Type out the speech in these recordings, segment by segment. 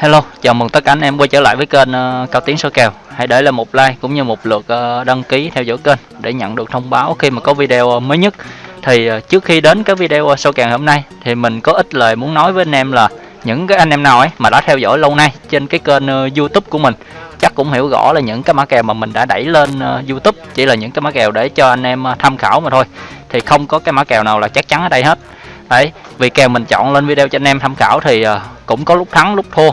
Hello, chào mừng tất cả anh em quay trở lại với kênh uh, Cao Tiến số kèo. Hãy để lại một like cũng như một lượt uh, đăng ký theo dõi kênh để nhận được thông báo khi mà có video uh, mới nhất. Thì uh, trước khi đến cái video uh, số kèo hôm nay thì mình có ít lời muốn nói với anh em là những cái anh em nào ấy mà đã theo dõi lâu nay trên cái kênh uh, YouTube của mình chắc cũng hiểu rõ là những cái mã kèo mà mình đã đẩy lên uh, YouTube chỉ là những cái mã kèo để cho anh em uh, tham khảo mà thôi. Thì không có cái mã kèo nào là chắc chắn ở đây hết. Đấy, vì kèo mình chọn lên video cho anh em tham khảo thì uh, cũng có lúc thắng lúc thua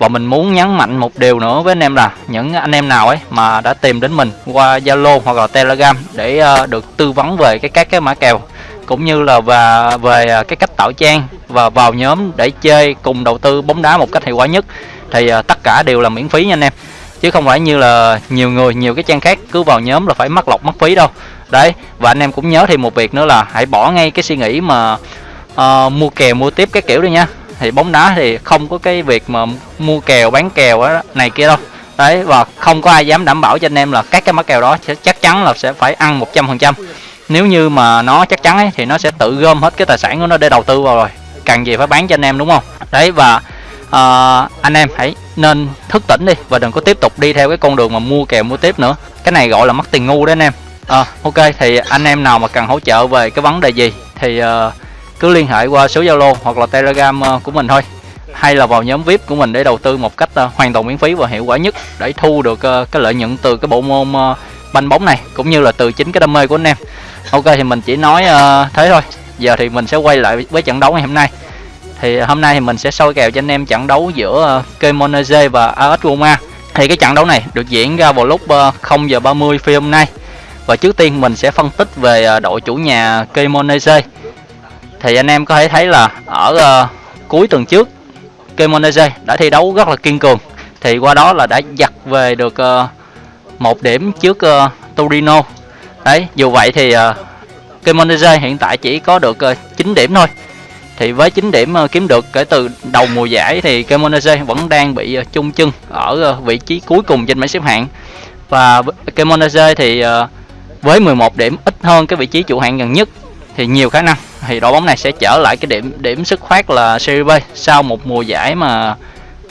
và mình muốn nhấn mạnh một điều nữa với anh em là những anh em nào ấy mà đã tìm đến mình qua Zalo hoặc là Telegram để uh, được tư vấn về cái các cái mã kèo cũng như là và về ờ, cái cách tạo trang và vào nhóm để chơi cùng đầu tư bóng đá một cách hiệu quả nhất thì uh, tất cả đều là miễn phí nha anh em. Chứ không phải như là nhiều người nhiều cái trang khác cứ vào nhóm là phải mắc lọc mất phí đâu. Đấy và anh em cũng nhớ thêm một việc nữa là hãy bỏ ngay cái suy nghĩ mà uh, mua kèo mua tiếp cái kiểu đi nha thì bóng đá thì không có cái việc mà mua kèo bán kèo đó, này kia đâu. Đấy và không có ai dám đảm bảo cho anh em là các cái mã kèo đó sẽ chắc chắn là sẽ phải ăn 100% nếu như mà nó chắc chắn ấy, thì nó sẽ tự gom hết cái tài sản của nó để đầu tư vào rồi. Cần gì phải bán cho anh em đúng không? Đấy và uh, anh em hãy nên thức tỉnh đi và đừng có tiếp tục đi theo cái con đường mà mua kèo mua tiếp nữa. Cái này gọi là mất tiền ngu đấy anh em. À, ok thì anh em nào mà cần hỗ trợ về cái vấn đề gì thì uh, cứ liên hệ qua số Zalo hoặc là Telegram ờ, của mình thôi. Hay là vào nhóm VIP của mình để đầu tư một cách ờ, hoàn toàn miễn phí và hiệu quả nhất để thu được ờ, cái lợi nhuận từ cái bộ môn banh bóng này, cũng như là từ chính cái đam mê của anh em. Ok, thì mình chỉ nói thế thôi. Giờ thì mình sẽ quay lại với trận đấu ngày hôm nay. Thì hôm nay thì mình sẽ soi kèo cho anh em trận đấu giữa Kemonaze và AS Roma. Thì cái trận đấu này được diễn ra vào lúc 0 giờ 30 phi hôm nay. Và trước tiên mình sẽ phân tích về đội chủ nhà Kemonaze thì anh em có thể thấy là ở uh, cuối tuần trước Kemonese đã thi đấu rất là kiên cường. Thì qua đó là đã giặt về được uh, một điểm trước uh, Torino. Đấy dù vậy thì uh, Kemonese hiện tại chỉ có được uh, 9 điểm thôi. Thì với 9 điểm uh, kiếm được kể từ đầu mùa giải thì Kemonese vẫn đang bị uh, chung chân ở uh, vị trí cuối cùng trên bảng xếp hạng. Và Kemonese thì uh, với 11 điểm ít hơn cái vị trí chủ hạng gần nhất thì nhiều khả năng thì đội bóng này sẽ trở lại cái điểm điểm sức khoát là Serie B sau một mùa giải mà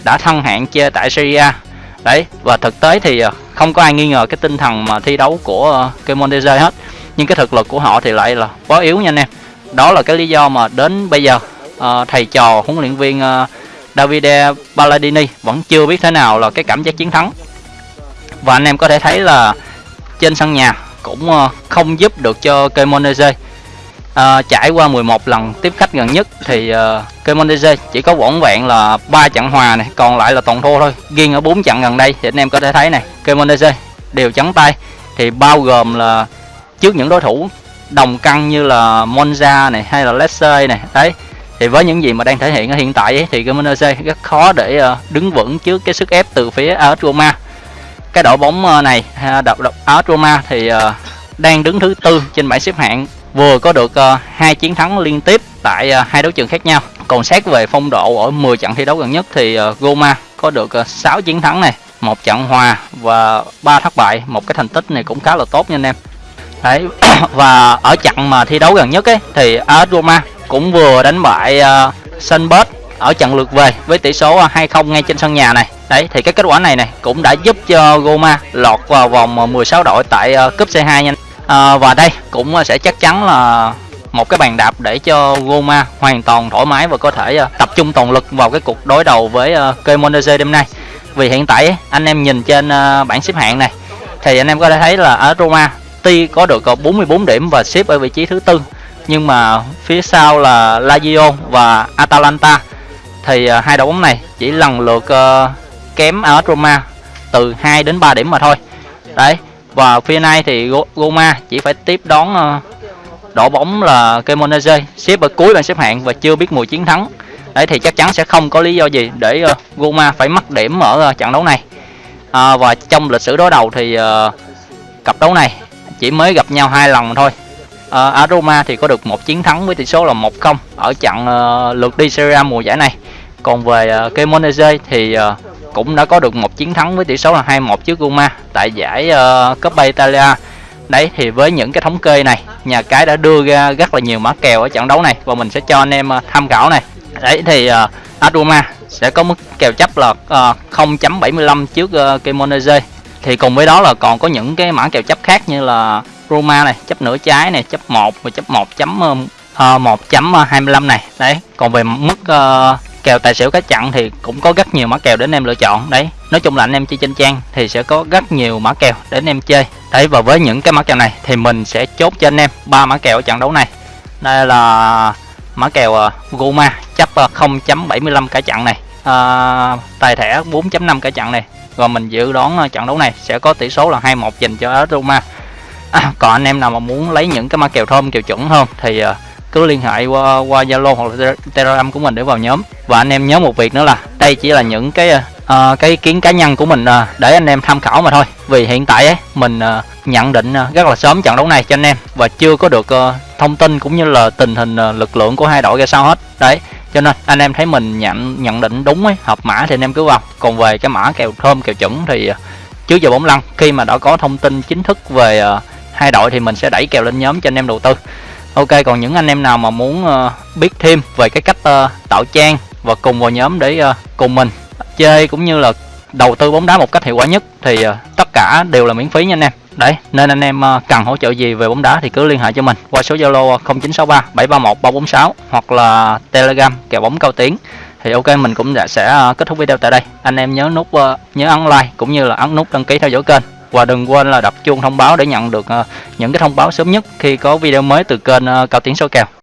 đã thăng hạng chơi tại Serie A. Đấy và thực tế thì à, không có ai nghi ngờ cái tinh thần mà thi đấu của à, Kemonese hết. Nhưng cái thực lực của họ thì lại là quá yếu nha anh em. Đó là cái lý do mà đến bây giờ uh, thầy trò huấn luyện viên uh, Davide Balladini vẫn chưa biết thế nào là cái cảm giác chiến thắng. Và anh em có thể thấy là trên sân nhà cũng uh, không giúp được cho Kemonese à, trải qua 11 lần tiếp khách gần nhất thì ờ, uh, Kemonese chỉ có vỏn vẹn là ba trận hòa này còn lại là toàn thua thôi. Riêng ở bốn trận gần đây thì anh em có thể thấy này Kemonese đều trắng tay thì bao gồm là trước những đối thủ đồng căng như là Monza này hay là Leicester này đấy. Thì với những gì mà đang thể hiện ở hiện tại ấy, thì Kemonese rất khó để uh, đứng vững trước cái sức ép từ phía AS Roma. Cái đội bóng này à, AS Roma thì uh, đang đứng thứ tư trên bảng xếp hạng vừa có được ờ, hai chiến thắng liên tiếp tại ờ, hai đấu trường khác nhau. Còn xét về phong độ ở 10 trận thi đấu gần nhất thì Goma Roma có được 6 chiến thắng này một trận hòa và ba thất bại. Một cái thành tích này cũng khá là tốt nha anh em. Đấy và ở trận mà thi đấu gần nhất ấy thì AS Roma cũng vừa đánh bại uh, Sunbird ở trận lượt về với tỷ số 2-0 ngay trên sân nhà này. Đấy thì cái kết quả này này cũng đã giúp cho Roma lọt vào vòng 16 đội tại uh, cúp C2 nha à, và đây cũng ờ, sẽ chắc chắn là một cái bàn đạp để cho Roma hoàn toàn thoải mái và có thể uh, tập trung toàn lực vào cái cuộc đối đầu với uh, Kemonese đêm nay. Vì hiện tại anh em nhìn trên uh, bảng xếp hạng này thì anh em có thể thấy là ở Roma tuy có được 44 điểm và xếp ở vị trí thứ tư nhưng mà phía sau là Lazio và Atalanta. Thì uh, hai đội bóng này chỉ lần lượt uh, kém ở Roma từ 2 đến 3 điểm mà thôi. Đấy và phía nay thì Roma chỉ phải tiếp đón đổ đội bóng là Cremonese. Xếp ở cuối bảng xếp hạng và chưa biết mùi chiến thắng. Đấy thì chắc chắn sẽ không có lý do gì để ờ, Roma phải mất điểm ở ờ, trận đấu này. À, và trong lịch sử đối đầu thì uh, cặp đấu này chỉ mới gặp nhau hai lần thôi. À, Aroma thì có được một chiến thắng với tỷ số là 1-0 ở trận uh, lượt đi Serie A mùa giải này. Còn về uh, Cremonese thì uh, cũng đã có được một chiến thắng với tỷ số là 2-1 trước Roma tại giải ờ, uh, Coppa Italia. Đấy thì với những cái thống kê này, nhà cái đã đưa ra rất là nhiều mã kèo ở trận đấu này và mình sẽ cho anh em uh, tham khảo này. Đấy thì uh, Roma sẽ có mức kèo chấp là uh, 0.75 trước uh, Kemonese. thì cùng với đó là còn có những cái mã kèo chấp khác như là Roma này chấp nửa trái này chấp 1 và chấp 1 chấm uh, 1.25 này đấy còn về mức uh, kèo tài xỉu cá chặn thì cũng có rất nhiều mã kèo để anh em lựa chọn đấy. Nói chung là anh em chơi trên trang thì sẽ có rất nhiều mã kèo để anh em chơi. Đấy và với những cái mã kèo này thì mình sẽ chốt cho anh em ba mã kèo ở trận đấu này. Đây là mã kèo uh, Goma chấp 0.75 cả chặn này à, tài thẻ 4.5 cả chặn này. Và mình dự đoán à, trận đấu này sẽ có tỷ số là 2-1 dành cho Roma à, còn anh em nào mà muốn lấy những cái mã kèo thơm kèo chuẩn hơn thì uh, cứ liên hệ qua qua Zalo hoặc là Telegram của mình để vào nhóm. Và anh em nhớ một việc nữa là đây chỉ là những cái uh, cái ý kiến cá nhân của mình uh, để anh em tham khảo mà thôi. Vì hiện tại ấy, mình uh, nhận định uh, rất là sớm trận đấu này cho anh em và chưa có được uh, thông tin cũng như là tình hình uh, lực lượng của hai đội ra sao hết. Đấy cho nên anh em thấy mình nhận nhận định đúng ấy hợp mã thì anh em cứ vào. Còn về cái mã kèo thơm kèo chuẩn thì uh, trước giờ bóng lăn khi mà đã có thông tin chính thức về uh, hai đội thì mình sẽ đẩy kèo lên nhóm cho anh em đầu tư. Ok còn những anh em nào mà muốn ờ, biết thêm về cái cách ờ, tạo trang và cùng vào nhóm để ờ, cùng mình chơi cũng như là đầu tư bóng đá một cách hiệu quả nhất thì tất cả đều là miễn phí nha anh em. Đấy, nên anh em cần hỗ trợ gì về bóng đá thì cứ liên hệ cho mình qua số Zalo 0963 731 346 hoặc là Telegram kèo bóng cao tiếng. Thì ok mình cũng đã sẽ kết thúc video tại đây. Anh em nhớ nút nhớ ấn like cũng như là ấn nút đăng ký theo dõi kênh và đừng quên là đập chuông thông báo để nhận được ờ, những cái thông báo sớm nhất khi có video mới từ kênh ờ, cao tiến số kèo.